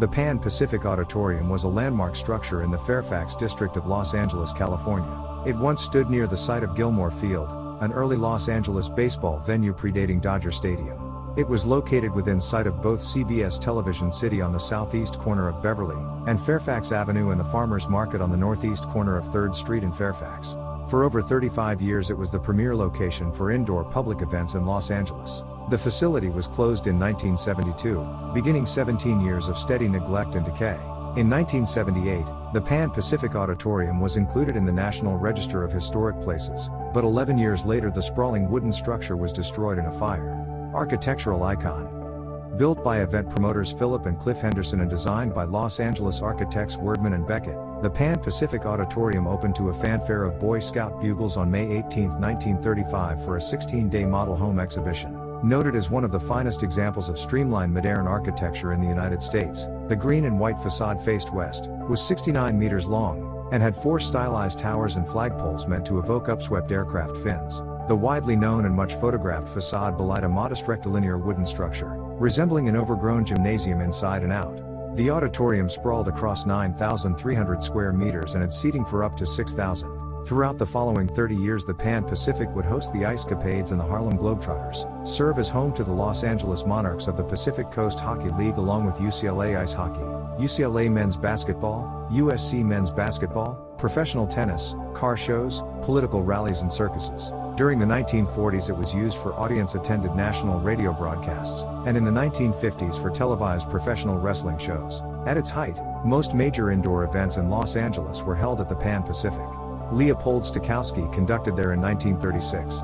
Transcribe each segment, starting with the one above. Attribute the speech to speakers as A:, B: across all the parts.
A: The Pan Pacific Auditorium was a landmark structure in the Fairfax district of Los Angeles, California. It once stood near the site of Gilmore Field, an early Los Angeles baseball venue predating Dodger Stadium. It was located within sight of both CBS Television City on the southeast corner of Beverly, and Fairfax Avenue and the Farmers Market on the northeast corner of 3rd Street in Fairfax. For over 35 years it was the premier location for indoor public events in Los Angeles. The facility was closed in 1972, beginning 17 years of steady neglect and decay. In 1978, the Pan Pacific Auditorium was included in the National Register of Historic Places, but 11 years later the sprawling wooden structure was destroyed in a fire. Architectural icon. Built by event promoters Philip and Cliff Henderson and designed by Los Angeles architects Wurdeman and Becket, the Pan Pacific Auditorium opened to a fanfare of Boy Scout bugles on May 18, 1935 for a 16-day model home exhibition. Noted as one of the finest examples of streamlined modern architecture in the United States, the green and white facade faced west, was 69 meters long, and had four stylized towers and flagpoles meant to evoke upswept aircraft fins. The widely known and much photographed facade belied a modest rectilinear wooden structure, resembling an overgrown gymnasium inside and out. The auditorium sprawled across 9,300 square meters and had seating for up to 6,000. Throughout the following 30 years the Pan Pacific would host the Ice Capades and the Harlem Globetrotters, serve as home to the Los Angeles Monarchs of the Pacific Coast Hockey League along with UCLA Ice Hockey, UCLA Men's Basketball, USC Men's Basketball, professional tennis, car shows, political rallies and circuses. During the 1940s it was used for audience-attended national radio broadcasts, and in the 1950s for televised professional wrestling shows. At its height, most major indoor events in Los Angeles were held at the Pan Pacific. Leopold Stokowski conducted there in 1936.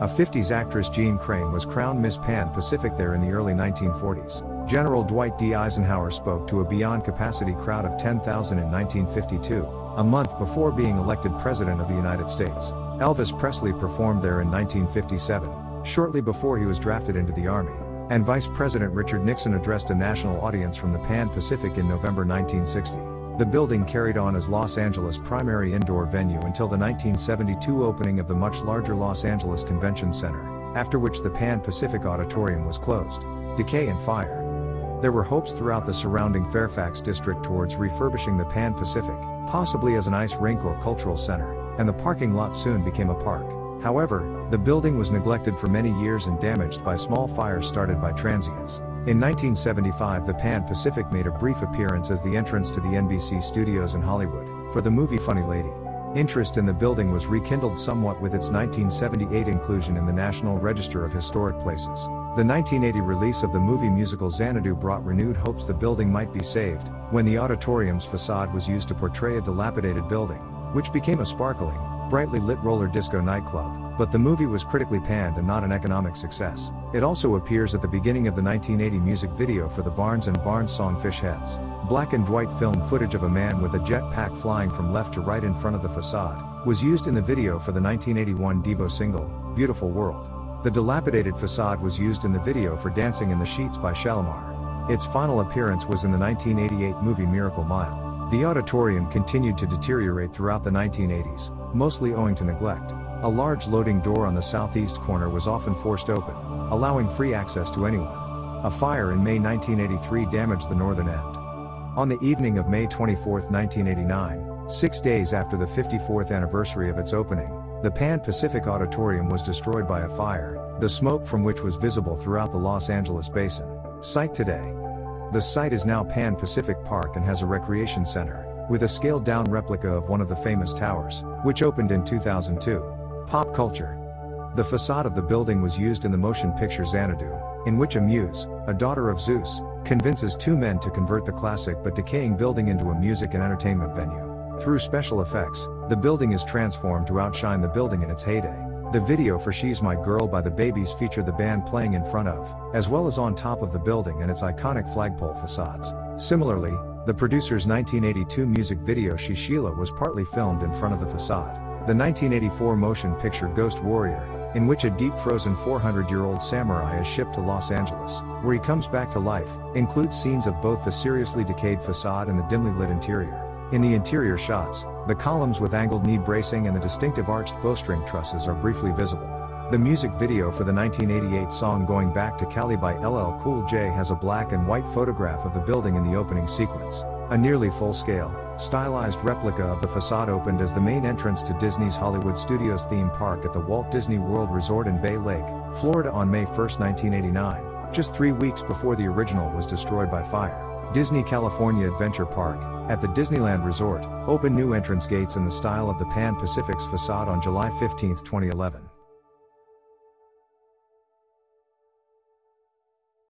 A: A 50s actress Jeanne Crain was crowned Miss Pan Pacific there in the early 1940s. General Dwight D. Eisenhower spoke to a beyond capacity crowd of 10,000 in 1952, a month before being elected President of the United States. Elvis Presley performed there in 1957, shortly before he was drafted into the Army. And Vice President Richard Nixon addressed a national audience from the Pan Pacific in November 1960. The building carried on as Los Angeles' primary indoor venue until the 1972 opening of the much larger Los Angeles Convention Center, after which the Pan Pacific Auditorium was closed. Decay and fire. There were hopes throughout the surrounding Fairfax district towards refurbishing the Pan Pacific, possibly as an ice rink or cultural center and the parking lot soon became a park. However, the building was neglected for many years and damaged by small fires started by transients. In 1975 the Pan Pacific made a brief appearance as the entrance to the NBC studios in Hollywood, for the movie Funny Lady. Interest in the building was rekindled somewhat with its 1978 inclusion in the National Register of Historic Places. The 1980 release of the movie musical Xanadu brought renewed hopes the building might be saved, when the auditorium's facade was used to portray a dilapidated building which became a sparkling, brightly lit roller disco nightclub, but the movie was critically panned and not an economic success. It also appears at the beginning of the 1980 music video for the Barnes and Barnes song Fish Heads. Black and white film footage of a man with a jetpack flying from left to right in front of the facade was used in the video for the 1981 Devo single, Beautiful World. The dilapidated facade was used in the video for Dancing in the Sheets by Shalamar. Its final appearance was in the 1988 movie Miracle Mile. The auditorium continued to deteriorate throughout the 1980s, mostly owing to neglect. A large loading door on the southeast corner was often forced open, allowing free access to anyone. A fire in May 1983 damaged the northern end. On the evening of May 24, 1989, six days after the 54th anniversary of its opening, the Pan Pacific Auditorium was destroyed by a fire, the smoke from which was visible throughout the Los Angeles basin. Site today. The site is now Pan Pacific Park and has a recreation center, with a scaled down replica of one of the famous towers, which opened in 2002. Pop culture. The facade of the building was used in the motion picture Xanadu, in which a muse, a daughter of Zeus, convinces two men to convert the classic but decaying building into a music and entertainment venue. Through special effects, the building is transformed to outshine the building in its heyday. The video for She's My Girl by the Babys featured the band playing in front of, as well as on top of the building and its iconic flagpole facades. Similarly, the producer's 1982 music video She Sheila was partly filmed in front of the facade. The 1984 motion picture Ghost Warrior, in which a deep frozen 400 year old samurai is shipped to Los Angeles, where he comes back to life, includes scenes of both the seriously decayed facade and the dimly lit interior. In the interior shots, the columns with angled knee bracing and the distinctive arched bowstring trusses are briefly visible. The music video for the 1988 song Going Back to Cali by LL Cool J has a black and white photograph of the building in the opening sequence. A nearly full-scale, stylized replica of the facade opened as the main entrance to Disney's Hollywood Studios theme park at the Walt Disney World Resort in Bay Lake, Florida on May 1, 1989, just three weeks before the original was destroyed by fire. Disney California Adventure Park, at the Disneyland Resort, opened new entrance gates in the style of the Pan Pacific's facade on July 15, 2011.